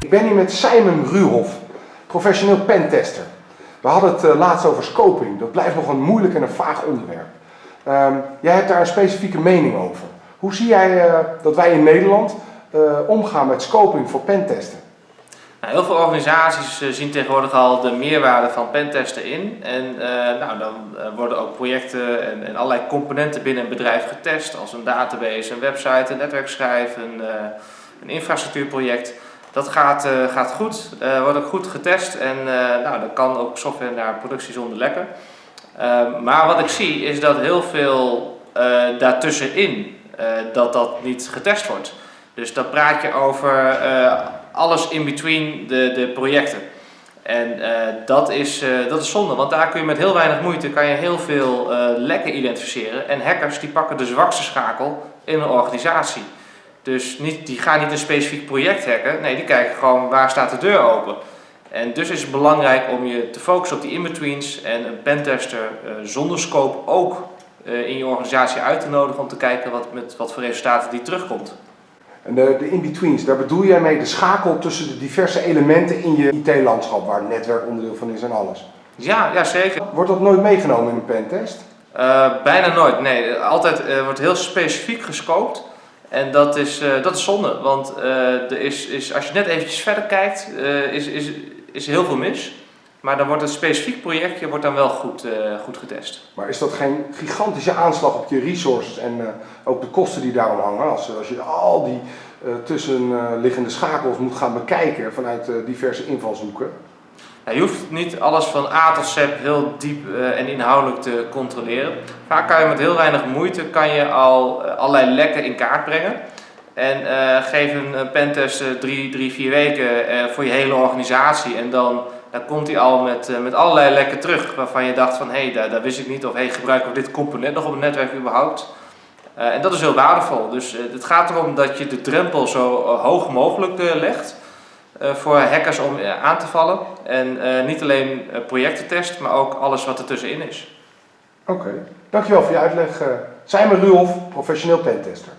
Ik ben hier met Simon Ruhoff, professioneel pentester. We hadden het uh, laatst over scoping. Dat blijft nog een moeilijk en een vaag onderwerp. Uh, jij hebt daar een specifieke mening over. Hoe zie jij uh, dat wij in Nederland uh, omgaan met scoping voor pentesten? Nou, heel veel organisaties zien tegenwoordig al de meerwaarde van pentesten in. En nou, dan worden ook projecten en, en, allerlei componenten binnen een bedrijf getest. Als een database, een website, een netwerkschijf, een, een infrastructuurproject. Dat gaat, uh, gaat goed, uh, wordt ook goed getest en uh, nou, dan kan ook software naar productie zonder lekken. maar wat ik zie is dat heel veel daartussenin dat dat niet getest wordt. Dus dan praat je over alles in between de, de projecten. En dat, is, dat is zonde, want daar kun je met heel weinig moeite kan je heel veel lekken identificeren. En hackers die pakken de zwakste schakel in een organisatie. Dus niet, die gaan niet een specifiek project hacken, nee, die kijken gewoon waar staat de deur open. En dus is het belangrijk om je te focussen op die in-betweens en een pentester uh, zonder scope ook uh, in je organisatie uit te nodigen om te kijken wat, met wat voor resultaten die terugkomt. En de, de in-betweens, daar bedoel jij mee de schakel tussen de diverse elementen in je IT-landschap, waar het netwerk onderdeel van is en alles? Ja, ja zeker. Wordt dat nooit meegenomen in een pentest? Uh, bijna nooit, nee. Altijd wordt heel specifiek gescoopt. En dat is, uh, dat is zonde, want uh, er is, is, als je net eventjes verder kijkt, uh, is, is, is heel veel mis. Maar dan wordt een specifiek projectje wordt dan wel goed, goed getest. Maar is dat geen gigantische aanslag op je resources en ook de kosten die daarom hangen? Als, als je al die tussenliggende schakels moet gaan bekijken vanuit diverse invalshoeken? Je hoeft niet alles van A tot Z heel diep uh, en inhoudelijk te controleren. Vaak kan je met heel weinig moeite kan je al uh, allerlei lekken in kaart brengen. En uh, geef een pentest drie, drie, vier weken voor je hele organisatie. En dan, dan komt hij al met, met allerlei lekken terug waarvan je dacht van hé, hey, daar, daar, wist ik niet. Of hé, hey, gebruiken we dit component nog op het netwerk überhaupt? en dat is heel waardevol. Dus het gaat erom dat je de drempel zo hoog mogelijk legt. Uh, voor hackers om uh, aan te vallen. En uh, niet alleen projectentest, maar ook alles wat er tussenin is. Oké, dankjewel voor je uitleg. Simon Ruhoff, professioneel pentester.